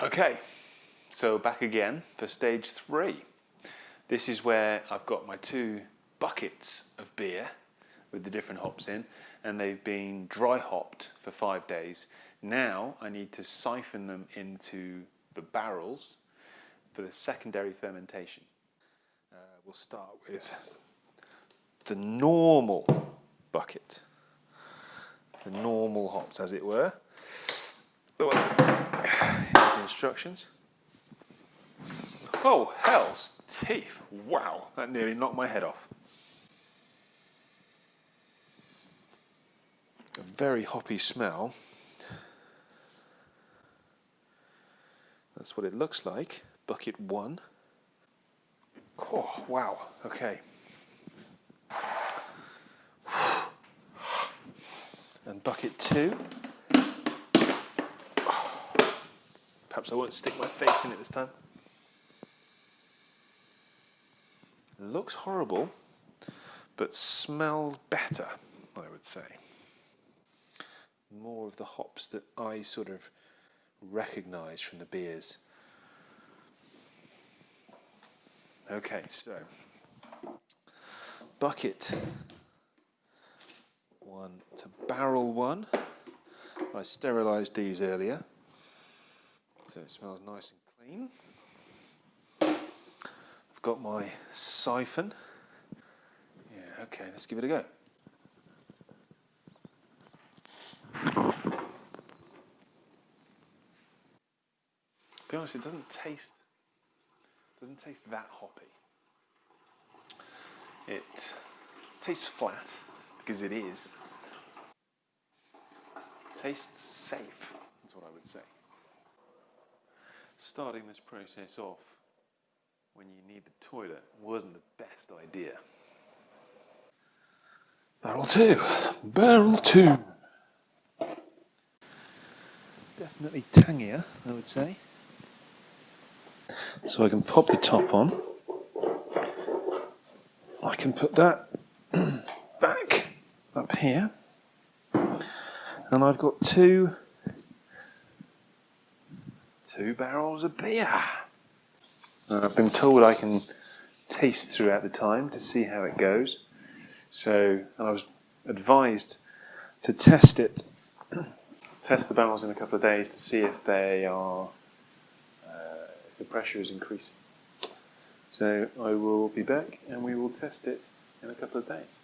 Okay, so back again for stage three. This is where I've got my two buckets of beer with the different hops in and they've been dry hopped for five days. Now I need to siphon them into the barrels for the secondary fermentation. Uh, we'll start with the normal bucket, the normal hops as it were. The one instructions. Oh, hell's teeth. Wow, that nearly knocked my head off. A very hoppy smell. That's what it looks like. Bucket one. Oh, wow, okay. And bucket two. Perhaps I won't stick my face in it this time. Looks horrible, but smells better, I would say. More of the hops that I sort of recognise from the beers. Okay, so bucket one to barrel one. I sterilised these earlier. So it smells nice and clean. I've got my siphon. Yeah, okay, let's give it a go. To be honest, it doesn't taste doesn't taste that hoppy. It tastes flat because it is. Tastes safe, that's what I would say starting this process off when you need the toilet wasn't the best idea. Barrel two, barrel two. Definitely tangier, I would say. So I can pop the top on. I can put that back up here. And I've got two two barrels of beer. And I've been told I can taste throughout the time to see how it goes. So I was advised to test it, test the barrels in a couple of days to see if they are, uh, if the pressure is increasing. So I will be back and we will test it in a couple of days.